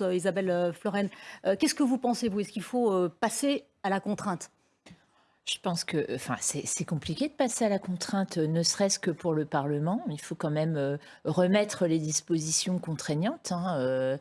Isabelle Floren. Qu'est-ce que vous pensez, vous? Est-ce qu'il faut passer à la contrainte? Je pense que enfin, c'est compliqué de passer à la contrainte, ne serait-ce que pour le Parlement. Il faut quand même remettre les dispositions contraignantes hein,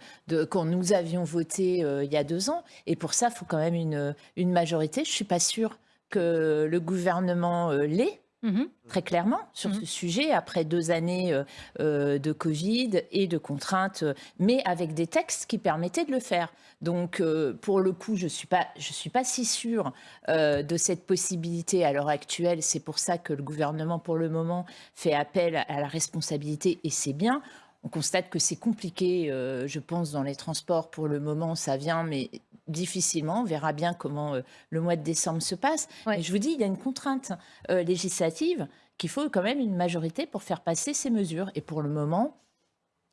quand nous avions voté il y a deux ans. Et pour ça, il faut quand même une, une majorité. Je ne suis pas sûre que le gouvernement l'ait. Mmh très clairement sur mmh ce sujet, après deux années euh, euh, de Covid et de contraintes, euh, mais avec des textes qui permettaient de le faire. Donc, pour le coup, je ne suis, pas, je suis pas si sûre de cette possibilité à l'heure actuelle. C'est pour ça que le gouvernement, pour le moment, fait appel à la responsabilité, et c'est bien. On constate que c'est compliqué, je pense, dans les transports. Pour le moment, ça vient, mais difficilement. On verra bien comment euh, le mois de décembre se passe. Mais je vous dis, il y a une contrainte euh, législative qu'il faut quand même une majorité pour faire passer ces mesures. Et pour le moment,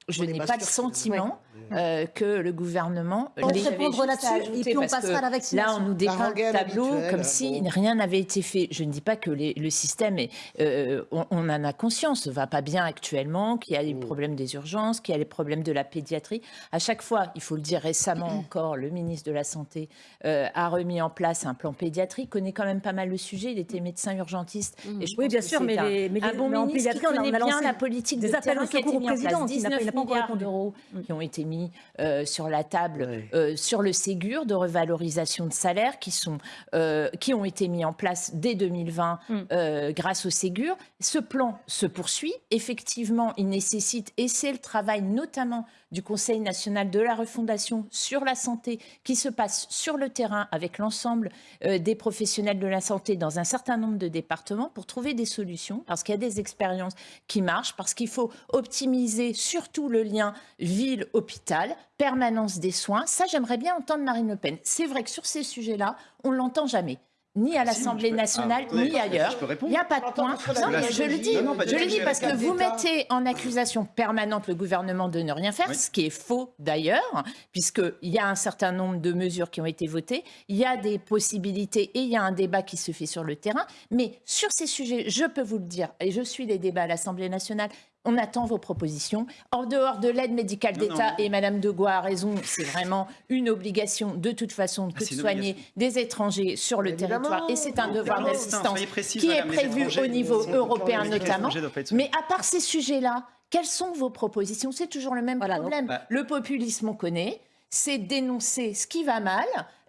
je n'ai pas le sentiment euh, que le gouvernement... On répondre là-dessus et puis on passera à la vaccination. Là, on nous dépeint le tableau comme si rien n'avait été fait. Je ne dis pas que le système, est, euh, on, en a conscience, ne va pas bien actuellement, qu'il y a les mm. problèmes des urgences, qu'il y a les problèmes de la pédiatrie. À chaque fois, il faut le dire récemment encore, le ministre de la Santé euh, a remis en place un plan pédiatrique, connaît quand même pas mal le sujet, il était médecin urgentiste. Mm. Et je oui, bien sûr, mais, les, mais un bon ministre qui connaît bien la politique des appels au secours au président, 19 milliards d'euros qui ont été mis euh, sur la table euh, sur le Ségur de revalorisation de salaire qui, sont, euh, qui ont été mis en place dès 2020 mm. grâce au Ségur. Ce plan se poursuit. Effectivement, il nécessite, et c'est le travail notamment du Conseil national de la refondation sur la santé qui se passe sur le terrain avec l'ensemble des professionnels de la santé dans un certain nombre de départements pour trouver des solutions, parce qu'il y a des expériences qui marchent, parce qu'il faut optimiser surtout le lien ville-hôpital, permanence des soins. Ça, j'aimerais bien entendre Marine Le Pen. C'est vrai que sur ces sujets-là, on ne l'entend jamais ni à l'Assemblée nationale, ah, ni ailleurs. Il n'y a pas de point. Non, mais je le dis, je le dis parce que vous mettez en accusation permanente le gouvernement de ne rien faire, ce qui est faux d'ailleurs, puisqu'il y a un certain nombre de mesures qui ont été votées, il y a des possibilités et il y a un débat qui se fait sur le terrain. Mais sur ces sujets, je peux vous le dire, et je suis les débats à l'Assemblée nationale, on attend vos propositions. En dehors de l'aide médicale d'État, et Madame de a raison, c'est vraiment une obligation de toute façon que ah, de soigner des étrangers sur le territoire. Et c'est un devoir d'assistance qui est prévu au niveau européen notamment. Mais à part ces sujets-là, quelles sont vos propositions? C'est toujours le même problème. Bah le populisme, on connaît. C'est dénoncer ce qui va mal,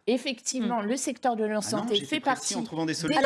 effectivement, hmm. le secteur de la ah santé fait partie. En trouvant des solutions.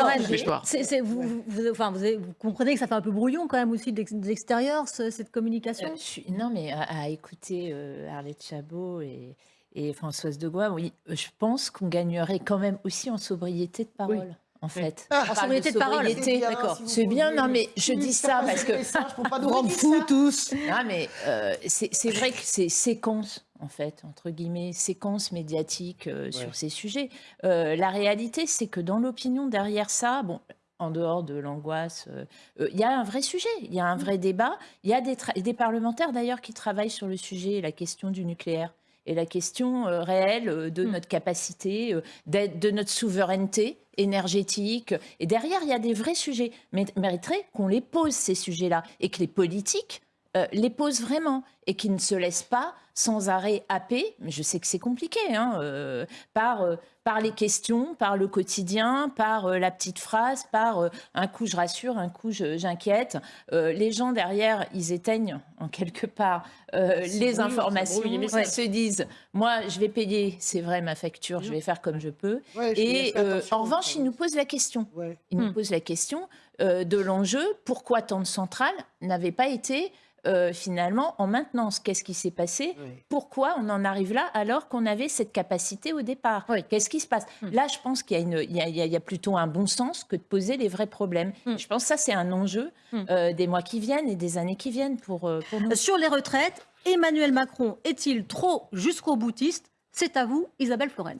vous, enfin, vous, comprenez que ça fait un peu brouillon quand même aussi de l'extérieur, cette communication euh, Non, mais à, écouter euh, Arlette Chabot et, et, Françoise de Goua, oui, je pense qu'on gagnerait quand même aussi en sobriété de parole. En fait, ah, en sobriété de parole, d'accord. C'est bien, non mais je dis ça parce que on rend fous tous. Non mais euh, c'est vrai que c'est séquence en fait, entre guillemets, séquence médiatique euh, sur ces sujets. Euh, la réalité, c'est que dans l'opinion derrière ça, bon, en dehors de l'angoisse, euh, il y a un vrai sujet, il y a un vrai débat. Il y a des, des parlementaires d'ailleurs qui travaillent sur le sujet, la question du nucléaire et la question réelle de mm. notre capacité, de notre souveraineté énergétique. Et derrière, il y a des vrais sujets. Mais mériterait qu'on les pose, ces sujets-là, et que les politiques euh, les pose vraiment et qui ne se laisse pas sans arrêt happer, mais je sais que c'est compliqué, hein, euh, par, euh, par les questions, par le quotidien, par la petite phrase, par un coup je rassure, un coup j'inquiète. les gens derrière, ils éteignent en quelque part les informations, ils se disent, moi je vais payer, c'est vrai, ma facture, je vais faire comme je peux. et en revanche, ils nous posent la question. Ils nous hmm. posent la question de l'enjeu, pourquoi tant de centrales n'avaient pas été euh, finalement en maintenance. Qu'est-ce qui s'est passé? Pourquoi on en arrive là alors qu'on avait cette capacité au départ? Qu'est-ce qui se passe? Hmm. Là, je pense qu'il y, a plutôt un bon sens que de poser les vrais problèmes. Hmm. Je pense que ça, c'est un enjeu hmm. euh, des mois qui viennent et des années qui viennent pour, euh, pour nous. Sur les retraites, Emmanuel Macron est-il trop jusqu'au boutiste? C'est à vous, Isabelle Floren.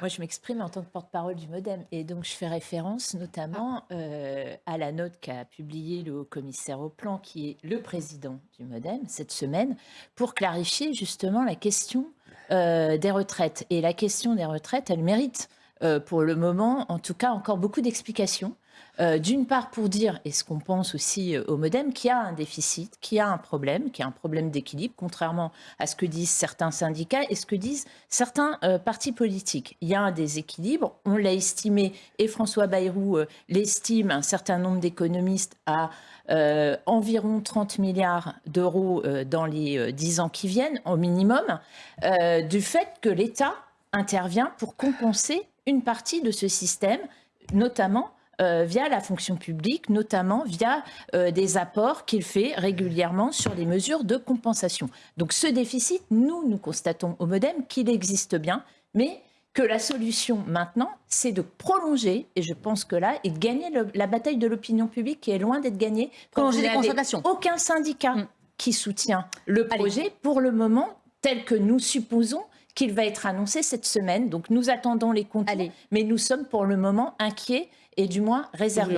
Moi, je m'exprime en tant que porte-parole du Modem. Et donc, je fais référence notamment euh, à la note qu'a publiée le haut-commissaire au plan, qui est le président du Modem, cette semaine, pour clarifier justement la question euh, des retraites. Et la question des retraites, elle mérite euh, pour le moment, en tout cas, encore beaucoup d'explications. Euh, D'une part, pour dire, et ce qu'on pense aussi euh, au modem, qu'il y a un déficit, qu'il y a un problème, qu'il y a un problème d'équilibre, contrairement à ce que disent certains syndicats et ce que disent certains euh, partis politiques. Il y a un déséquilibre, on l'a estimé, et François Bayrou l'estime, un certain nombre d'économistes, à environ 30 milliards d'euros dans les euh, 10 ans qui viennent, au minimum, du fait que l'État intervient pour compenser une partie de ce système, notamment euh, via la fonction publique, notamment via euh, des apports qu'il fait régulièrement sur des mesures de compensation. Donc ce déficit, nous, nous constatons au Modem qu'il existe bien, mais que la solution maintenant, c'est de prolonger, et je pense que là, et de gagner le- la bataille de l'opinion publique qui est loin d'être gagnée. Prolonger les. Aucun syndicat Mm. qui soutient le Allez. projet pour le moment, tel que nous supposons qu'il va être annoncé cette semaine. Donc nous attendons les contours, Allez. mais nous sommes pour le moment inquiets et du moins réservés.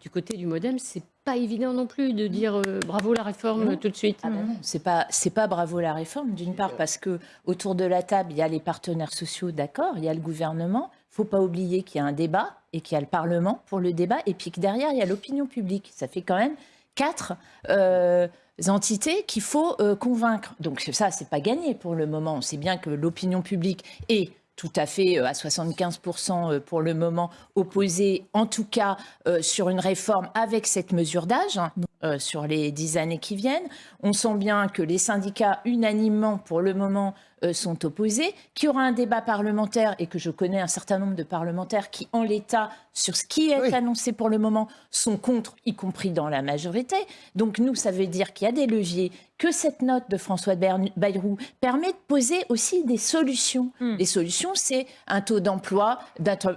Du côté du modem, c'est pas évident non plus de dire euh, bravo la réforme Non. tout de suite. Ah ben non, c'est pas c'est pas bravo la réforme d'une part parce que autour de la table il y a les partenaires sociaux d'accord il y a le gouvernement faut pas oublier qu'il y a un débat et qu'il y a le parlement pour le débat et puis que derrière il y a l'opinion publique ça fait quand même quatre euh, entités qu'il faut euh, convaincre donc ça c'est pas gagné pour le moment on sait bien que l'opinion publique est tout à fait euh, à 75% euh, pour le moment opposée, en tout cas sur une réforme avec cette mesure d'âge hein, sur les dix années qui viennent. On sent bien que les syndicats unanimement pour le moment sont opposés, qu'il y aura un débat parlementaire et que je connais un certain nombre de parlementaires qui, en l'état, sur ce qui est Oui. annoncé pour le moment, sont contre, y compris dans la majorité. Donc nous, ça veut dire qu'il y a des leviers, que cette note de François Bayrou permet de poser aussi des solutions. Hmm. Les solutions, c'est un taux d'emploi,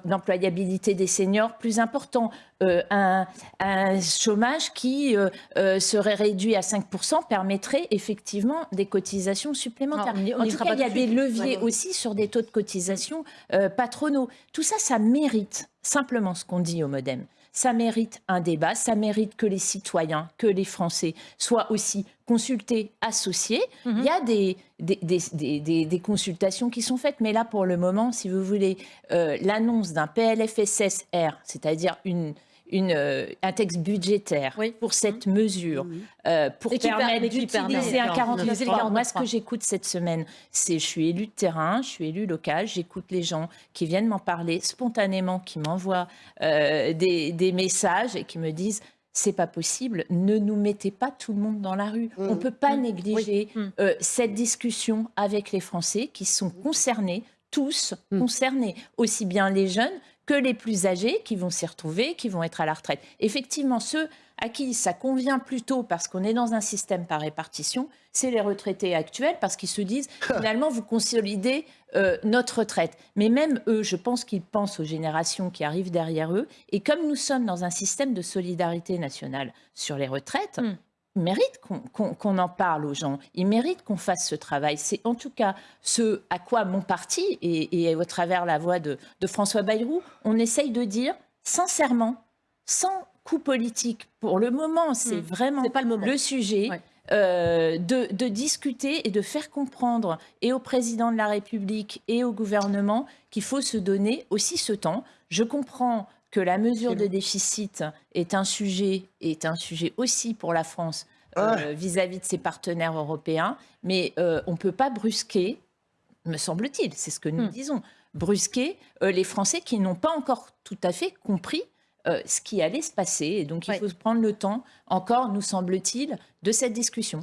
d'employabilité des seniors plus important, euh, un, un chômage qui euh, euh, serait réduit à 5% permettrait effectivement des cotisations supplémentaires. En tout cas, il y a des leviers Ouais. aussi sur des taux de cotisation patronaux. Tout ça, ça mérite simplement ce qu'on dit au Modem. Ça mérite un débat, ça mérite que les citoyens, que les Français soient aussi consultés, associés. Mhm. Il y a des, des, des- des- des- des consultations qui sont faites, mais là, pour le moment, si vous voulez, l'annonce d'un PLFSSR, c'est-à-dire une, une, euh, un texte budgétaire Oui. pour cette mesure, euh, pour Et permettre d'utiliser un 49.3. 49 Moi, ce que j'écoute cette semaine, c'est je suis élu de terrain, je suis élu local, j'écoute les gens qui viennent m'en parler spontanément, qui m'envoient euh, des, des messages et qui me disent c'est pas possible, ne nous mettez pas tout le monde dans la rue. On peut pas négliger euh, cette discussion avec les Français qui sont concernés, tous concernés, aussi bien les jeunes que les plus âgés qui vont s'y retrouver, qui vont être à la retraite. Effectivement, ceux à qui ça convient plutôt parce qu'on est dans un système par répartition, c'est les retraités actuels parce qu'ils se disent finalement vous consolidez euh, notre retraite. Mais même eux, je pense qu'ils pensent aux générations qui arrivent derrière eux. Et comme nous sommes dans un système de solidarité nationale sur les retraites, Mm. Méritent qu'on en parle aux gens. Ils méritent qu'on fasse ce travail. C'est en tout cas ce à quoi mon parti, et, et au travers la voix de, de François Bayrou, on essaye de dire sincèrement, sans coup politique, pour le moment, c'est Mm. vraiment pas le moment. le sujet. Ouais. euh, de, de discuter et de faire comprendre et au président de la République et au gouvernement qu'il faut se donner aussi ce temps. Je comprends que la mesure de déficit est un sujet est un sujet aussi pour la France euh, Ouais. vis-à-vis de ses partenaires européens, mais euh, on ne peut pas brusquer, me semble-t-il, c'est ce que nous Hmm. disons, brusquer euh, les Français qui n'ont pas encore tout à fait compris euh, ce qui allait se passer. Et donc, il Ouais. faut prendre le temps, encore, nous semble-t-il, de cette discussion.